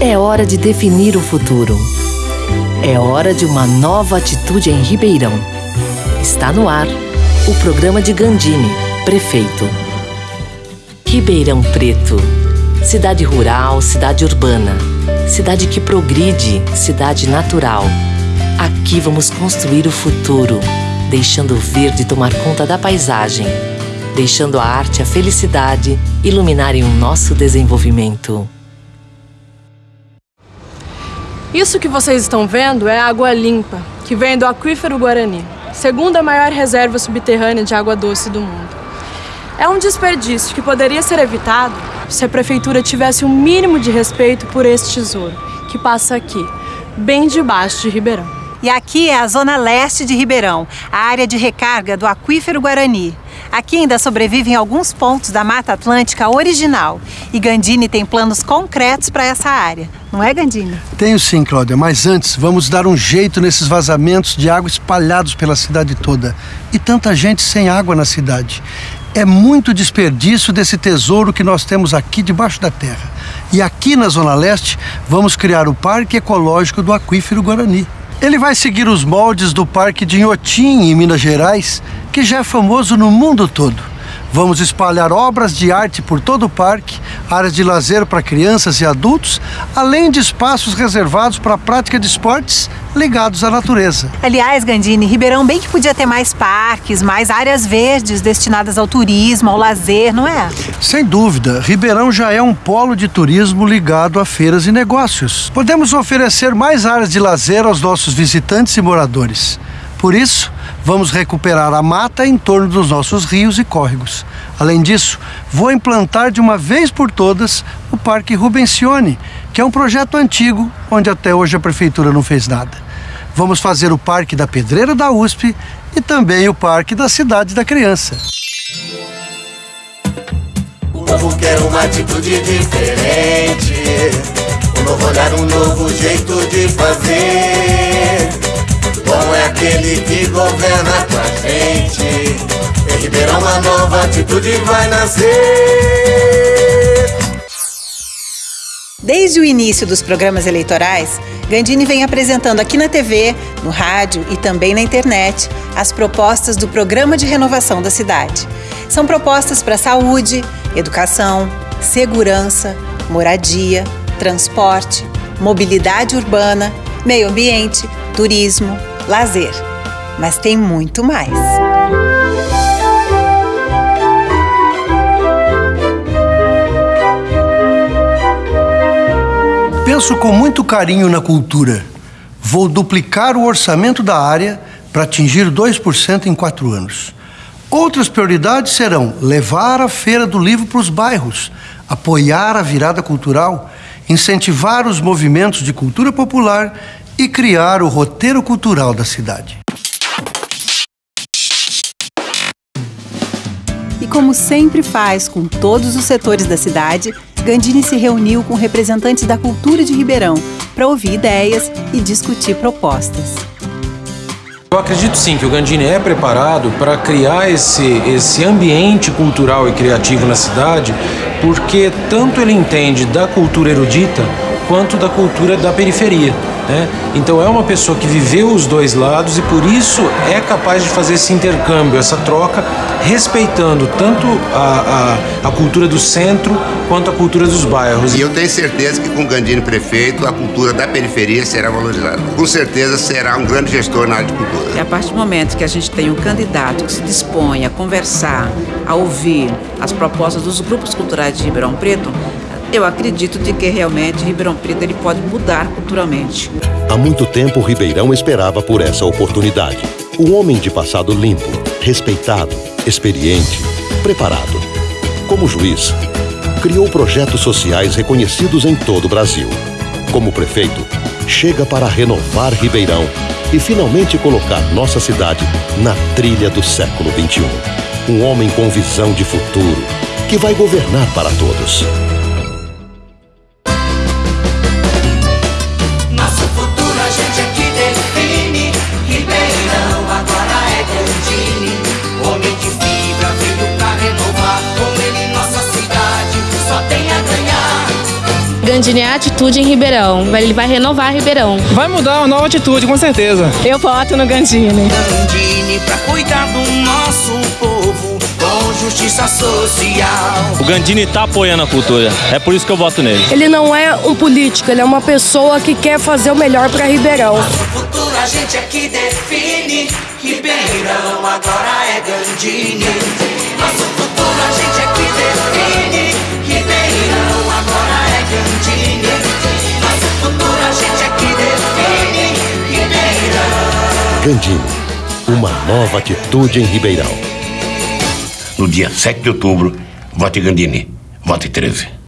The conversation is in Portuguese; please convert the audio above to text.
É hora de definir o futuro. É hora de uma nova atitude em Ribeirão. Está no ar o programa de Gandini, prefeito. Ribeirão Preto. Cidade rural, cidade urbana. Cidade que progride, cidade natural. Aqui vamos construir o futuro, deixando o verde tomar conta da paisagem, deixando a arte a felicidade iluminarem o nosso desenvolvimento. Isso que vocês estão vendo é água limpa, que vem do aquífero Guarani, segunda maior reserva subterrânea de água doce do mundo. É um desperdício que poderia ser evitado se a prefeitura tivesse o um mínimo de respeito por esse tesouro, que passa aqui, bem debaixo de Ribeirão. E aqui é a zona leste de Ribeirão, a área de recarga do aquífero Guarani. Aqui ainda sobrevivem alguns pontos da Mata Atlântica original. E Gandini tem planos concretos para essa área. Não é, Gandini? Tenho sim, Cláudia. Mas antes, vamos dar um jeito nesses vazamentos de água espalhados pela cidade toda. E tanta gente sem água na cidade. É muito desperdício desse tesouro que nós temos aqui debaixo da terra. E aqui na Zona Leste, vamos criar o Parque Ecológico do Aquífero Guarani. Ele vai seguir os moldes do Parque de Inhotim, em Minas Gerais, que já é famoso no mundo todo. Vamos espalhar obras de arte por todo o parque, áreas de lazer para crianças e adultos, além de espaços reservados para a prática de esportes ligados à natureza. Aliás, Gandini, Ribeirão bem que podia ter mais parques, mais áreas verdes destinadas ao turismo, ao lazer, não é? Sem dúvida, Ribeirão já é um polo de turismo ligado a feiras e negócios. Podemos oferecer mais áreas de lazer aos nossos visitantes e moradores. Por isso, vamos recuperar a mata em torno dos nossos rios e córregos. Além disso, vou implantar de uma vez por todas o Parque Rubencione, que é um projeto antigo, onde até hoje a prefeitura não fez nada. Vamos fazer o Parque da Pedreira da USP e também o Parque da Cidade da Criança. O povo quer uma atitude diferente, um novo olhar, um novo jeito de fazer. Bom é aquele que governa com a gente. Em Ribeirão uma nova atitude vai nascer. Desde o início dos programas eleitorais, Gandini vem apresentando aqui na TV, no rádio e também na internet as propostas do Programa de Renovação da Cidade. São propostas para saúde, educação, segurança, moradia, transporte, mobilidade urbana, meio ambiente, turismo, lazer. Mas tem muito mais. Penso com muito carinho na cultura. Vou duplicar o orçamento da área para atingir 2% em quatro anos. Outras prioridades serão levar a Feira do Livro para os bairros, apoiar a virada cultural, incentivar os movimentos de cultura popular e criar o roteiro cultural da cidade. E como sempre faz com todos os setores da cidade, Gandini se reuniu com representantes da cultura de Ribeirão para ouvir ideias e discutir propostas. Eu acredito sim que o Gandini é preparado para criar esse, esse ambiente cultural e criativo na cidade, porque tanto ele entende da cultura erudita quanto da cultura da periferia. Né? Então é uma pessoa que viveu os dois lados e por isso é capaz de fazer esse intercâmbio, essa troca, respeitando tanto a, a, a cultura do centro quanto a cultura dos bairros. E eu tenho certeza que com o Gandini prefeito, a cultura da periferia será valorizada. Com certeza será um grande gestor na área de cultura. E a partir do momento que a gente tem um candidato que se dispõe a conversar, a ouvir as propostas dos grupos culturais de Ribeirão Preto, eu acredito de que realmente Ribeirão Preto ele pode mudar culturalmente. Há muito tempo Ribeirão esperava por essa oportunidade. Um homem de passado limpo, respeitado, experiente, preparado. Como juiz, criou projetos sociais reconhecidos em todo o Brasil. Como prefeito, chega para renovar Ribeirão e finalmente colocar nossa cidade na trilha do século XXI. Um homem com visão de futuro que vai governar para todos. Gandini é atitude em Ribeirão. Ele vai renovar Ribeirão. Vai mudar uma nova atitude, com certeza. Eu voto no Gandini. Gandini pra cuidar do nosso povo com justiça social. O Gandini tá apoiando a cultura. É por isso que eu voto nele. Ele não é um político, ele é uma pessoa que quer fazer o melhor para Ribeirão. Nosso futuro a gente é que define. Ribeirão agora é Gandini. Nosso futuro a gente é que gente é define. Ribeirão. Gandini, uma nova atitude em Ribeirão. No dia 7 de outubro, vote Gandini. Vote 13.